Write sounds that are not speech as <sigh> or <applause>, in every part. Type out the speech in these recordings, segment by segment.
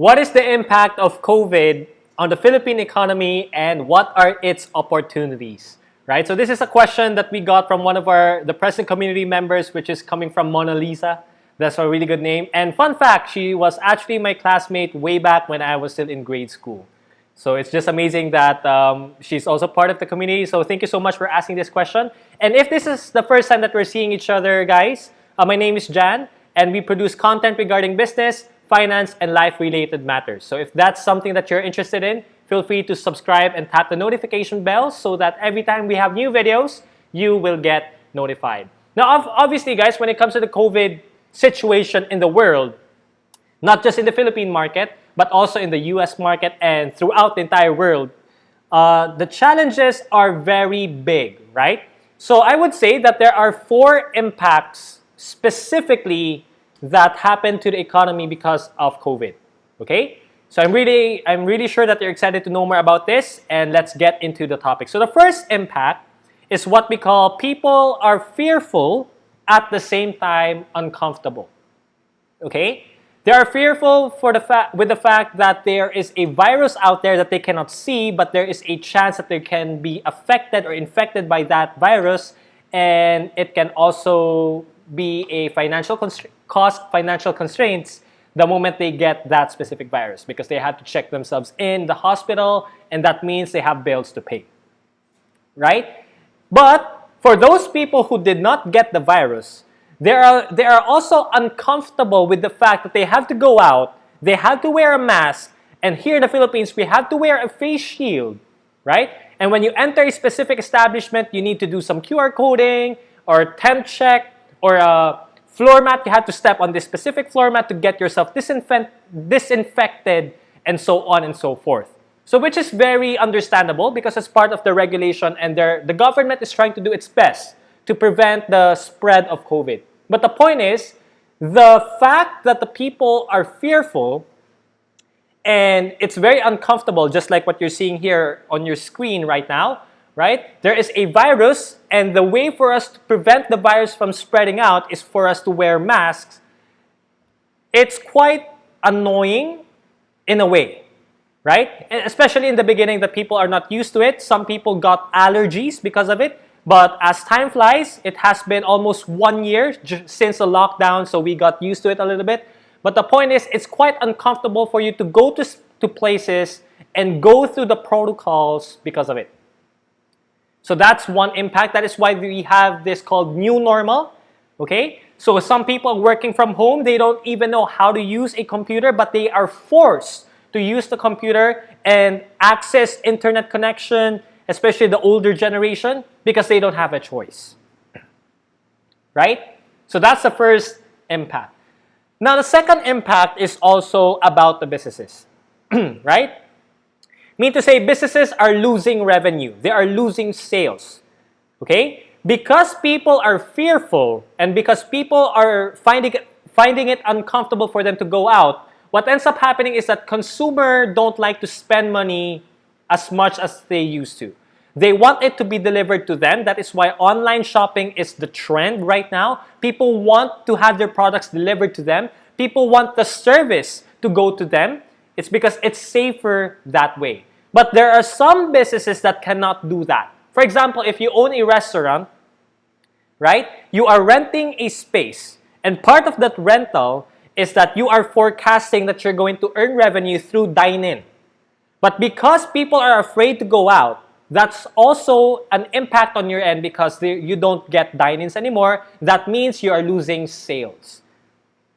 What is the impact of COVID on the Philippine economy and what are its opportunities? Right? So this is a question that we got from one of our the present community members, which is coming from Mona Lisa. That's a really good name. And fun fact, she was actually my classmate way back when I was still in grade school. So it's just amazing that um, she's also part of the community. So thank you so much for asking this question. And if this is the first time that we're seeing each other, guys, uh, my name is Jan, and we produce content regarding business, finance, and life-related matters. So if that's something that you're interested in, feel free to subscribe and tap the notification bell so that every time we have new videos, you will get notified. Now, obviously, guys, when it comes to the COVID situation in the world, not just in the Philippine market, but also in the US market and throughout the entire world, uh, the challenges are very big, right? So I would say that there are four impacts specifically that happened to the economy because of COVID. Okay? So I'm really, I'm really sure that you're excited to know more about this and let's get into the topic. So the first impact is what we call people are fearful at the same time uncomfortable. Okay? They are fearful for the fact with the fact that there is a virus out there that they cannot see, but there is a chance that they can be affected or infected by that virus and it can also be a financial cost financial constraints the moment they get that specific virus because they have to check themselves in the hospital and that means they have bills to pay. Right? But for those people who did not get the virus, they are, they are also uncomfortable with the fact that they have to go out, they have to wear a mask, and here in the Philippines, we have to wear a face shield, right? And when you enter a specific establishment, you need to do some QR coding or temp check or a floor mat. You had to step on this specific floor mat to get yourself disinfect disinfected and so on and so forth. So which is very understandable because it's part of the regulation and the government is trying to do its best to prevent the spread of COVID. But the point is, the fact that the people are fearful and it's very uncomfortable, just like what you're seeing here on your screen right now, right? There is a virus, and the way for us to prevent the virus from spreading out is for us to wear masks. It's quite annoying in a way, right? Especially in the beginning that people are not used to it. Some people got allergies because of it. But as time flies, it has been almost one year since the lockdown, so we got used to it a little bit. But the point is, it's quite uncomfortable for you to go to, to places and go through the protocols because of it. So that's one impact. That is why we have this called new normal. Okay? So some people working from home, they don't even know how to use a computer, but they are forced to use the computer and access internet connection, especially the older generation, because they don't have a choice. Right? So that's the first impact. Now, the second impact is also about the businesses. <clears throat> right? Mean to say businesses are losing revenue. They are losing sales. Okay? Because people are fearful and because people are finding it, finding it uncomfortable for them to go out, what ends up happening is that consumer don't like to spend money as much as they used to. They want it to be delivered to them. That is why online shopping is the trend right now. People want to have their products delivered to them. People want the service to go to them. It's because it's safer that way. But there are some businesses that cannot do that. For example, if you own a restaurant, right, you are renting a space. And part of that rental is that you are forecasting that you're going to earn revenue through dine-in. But because people are afraid to go out, that's also an impact on your end because you don't get dine-ins anymore. That means you are losing sales,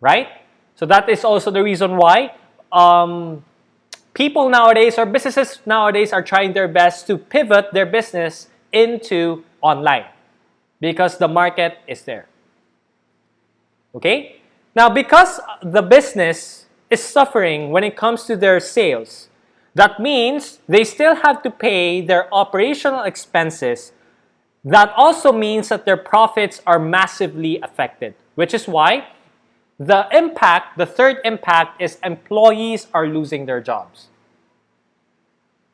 right? So that is also the reason why um, people nowadays or businesses nowadays are trying their best to pivot their business into online because the market is there. Okay? Now, because the business is suffering when it comes to their sales, that means they still have to pay their operational expenses. That also means that their profits are massively affected, which is why the impact, the third impact is employees are losing their jobs.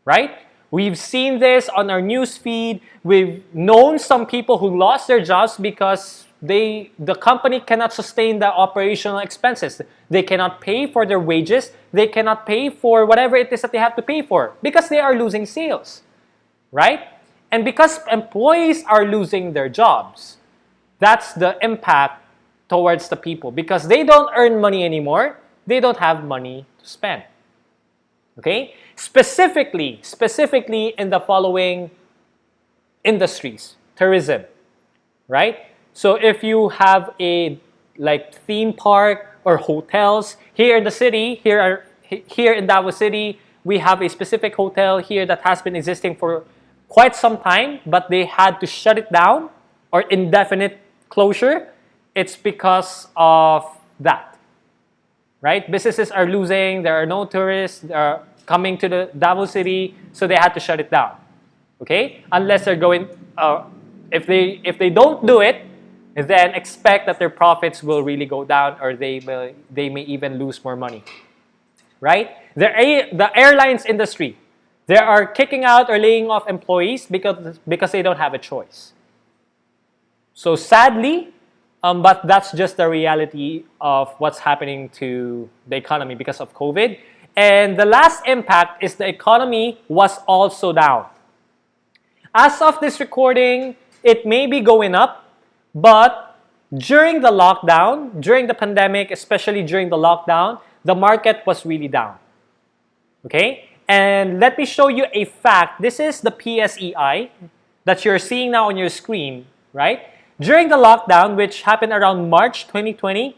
Right? We've seen this on our news feed. We've known some people who lost their jobs because they the company cannot sustain the operational expenses. They cannot pay for their wages. They cannot pay for whatever it is that they have to pay for because they are losing sales, right? And because employees are losing their jobs, that's the impact towards the people because they don't earn money anymore. They don't have money to spend. Okay? Specifically, specifically in the following industries, tourism, right? So if you have a like theme park or hotels here in the city, here are here in Davao City, we have a specific hotel here that has been existing for quite some time, but they had to shut it down or indefinite closure. It's because of that, right? Businesses are losing, there are no tourists are coming to the Davao City, so they had to shut it down, okay? Unless they're going, uh, if, they, if they don't do it, then expect that their profits will really go down or they, will, they may even lose more money. Right? The, the airlines industry, they are kicking out or laying off employees because, because they don't have a choice. So sadly, um, but that's just the reality of what's happening to the economy because of COVID. And the last impact is the economy was also down. As of this recording, it may be going up but during the lockdown, during the pandemic, especially during the lockdown, the market was really down. Okay? And let me show you a fact. This is the PSEI that you're seeing now on your screen, right? During the lockdown, which happened around March 2020,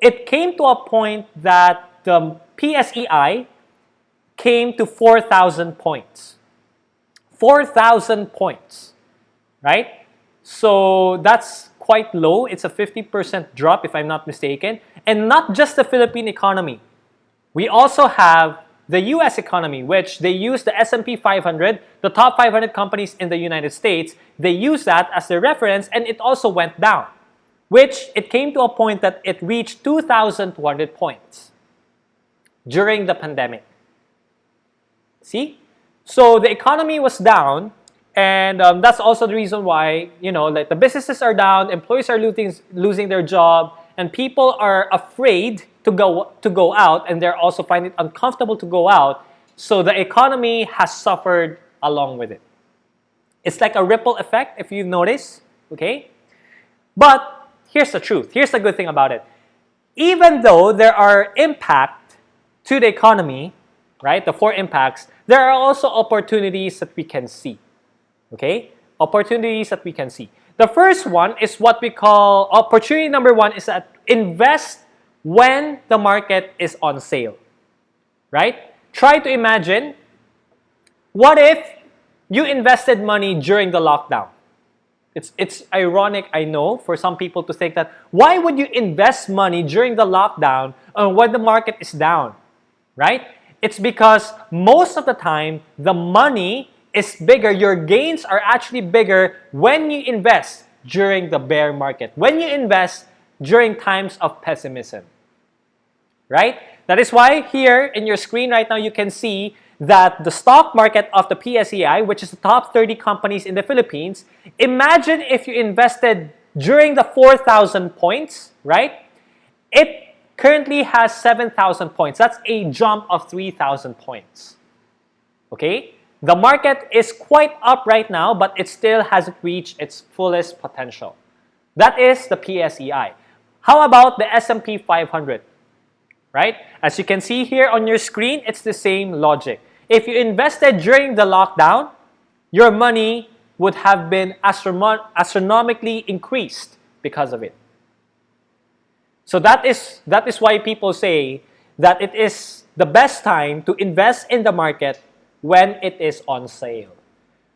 it came to a point that the PSEI came to 4,000 points. 4,000 points, right? So that's quite low. It's a 50% drop if I'm not mistaken. And not just the Philippine economy. We also have the US economy, which they use the S&P 500, the top 500 companies in the United States. They use that as their reference and it also went down, which it came to a point that it reached 2,200 points during the pandemic. See? So the economy was down, and um, that's also the reason why, you know, like the businesses are down, employees are losing, losing their job, and people are afraid to go, to go out, and they're also finding it uncomfortable to go out. So the economy has suffered along with it. It's like a ripple effect, if you notice, okay? But here's the truth. Here's the good thing about it. Even though there are impact to the economy, right, the four impacts, there are also opportunities that we can see. Okay? Opportunities that we can see. The first one is what we call, opportunity number one is that invest when the market is on sale. Right? Try to imagine, what if you invested money during the lockdown? It's, it's ironic, I know, for some people to think that, why would you invest money during the lockdown when the market is down? Right? It's because most of the time, the money is bigger, your gains are actually bigger when you invest during the bear market, when you invest during times of pessimism. Right? That is why here in your screen right now you can see that the stock market of the PSEI, which is the top 30 companies in the Philippines, imagine if you invested during the 4,000 points, right? It currently has 7,000 points. That's a jump of 3,000 points. Okay? The market is quite up right now, but it still hasn't reached its fullest potential. That is the PSEI. How about the S&P 500? Right? As you can see here on your screen, it's the same logic. If you invested during the lockdown, your money would have been astronom astronomically increased because of it. So that is, that is why people say that it is the best time to invest in the market when it is on sale.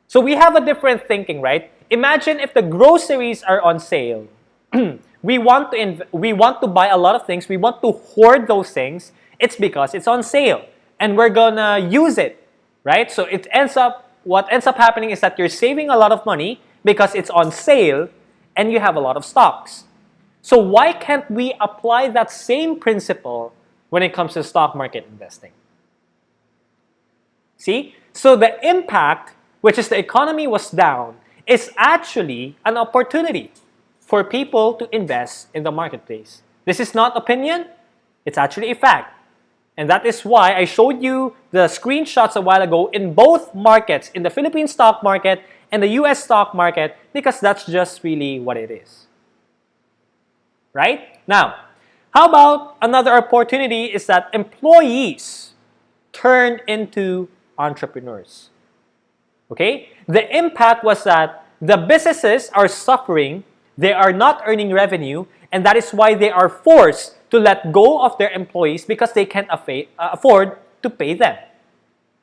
So we have a different thinking, right? Imagine if the groceries are on sale. <clears throat> we want to we want to buy a lot of things. We want to hoard those things. It's because it's on sale and we're gonna use it, right? So it ends up what ends up happening is that you're saving a lot of money because it's on sale and you have a lot of stocks. So why can't we apply that same principle when it comes to stock market investing? See? So the impact, which is the economy was down, is actually an opportunity for people to invest in the marketplace. This is not opinion, it's actually a fact. And that is why I showed you the screenshots a while ago in both markets, in the Philippine stock market and the US stock market, because that's just really what it is. Right? Now, how about another opportunity is that employees turn into entrepreneurs. Okay? The impact was that the businesses are suffering, they are not earning revenue, and that is why they are forced to let go of their employees because they can't uh, afford to pay them.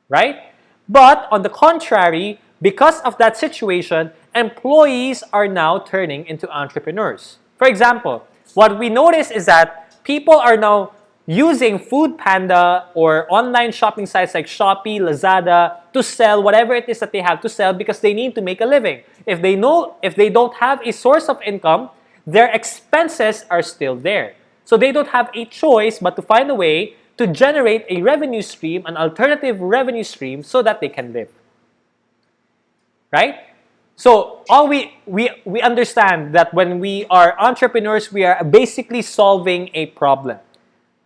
Right? But on the contrary, because of that situation, employees are now turning into entrepreneurs. For example, what we notice is that people are now using Food Panda or online shopping sites like Shopee, Lazada to sell whatever it is that they have to sell because they need to make a living. If they know if they don't have a source of income, their expenses are still there. So they don't have a choice but to find a way to generate a revenue stream, an alternative revenue stream so that they can live. Right? So all we, we, we understand that when we are entrepreneurs, we are basically solving a problem.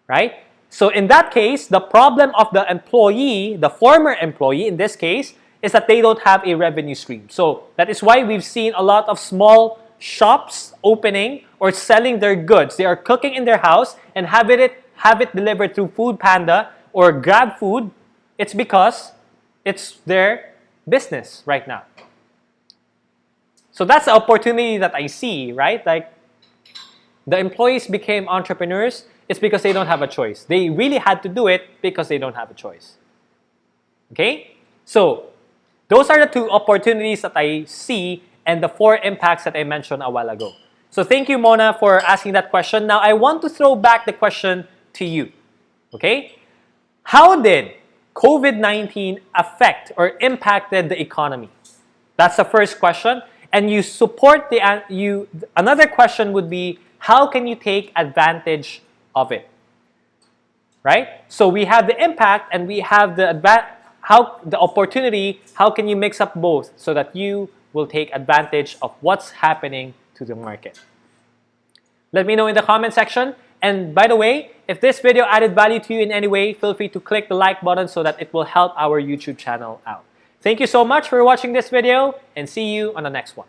Right? So in that case, the problem of the employee, the former employee in this case, is that they don't have a revenue stream. So that is why we've seen a lot of small shops opening or selling their goods. They are cooking in their house and have it, have it delivered through Food Panda or Grab Food. It's because it's their business right now. So that's the opportunity that I see, right? Like the employees became entrepreneurs, it's because they don't have a choice. They really had to do it because they don't have a choice. Okay? So those are the two opportunities that I see and the four impacts that I mentioned a while ago. So thank you, Mona, for asking that question. Now, I want to throw back the question to you. Okay? How did COVID-19 affect or impacted the economy? That's the first question. And you support the, you, another question would be, how can you take advantage of it? Right? So we have the impact and we have the how the opportunity, how can you mix up both so that you will take advantage of what's happening to the market. Let me know in the comment section. And by the way, if this video added value to you in any way, feel free to click the like button so that it will help our YouTube channel out. Thank you so much for watching this video and see you on the next one.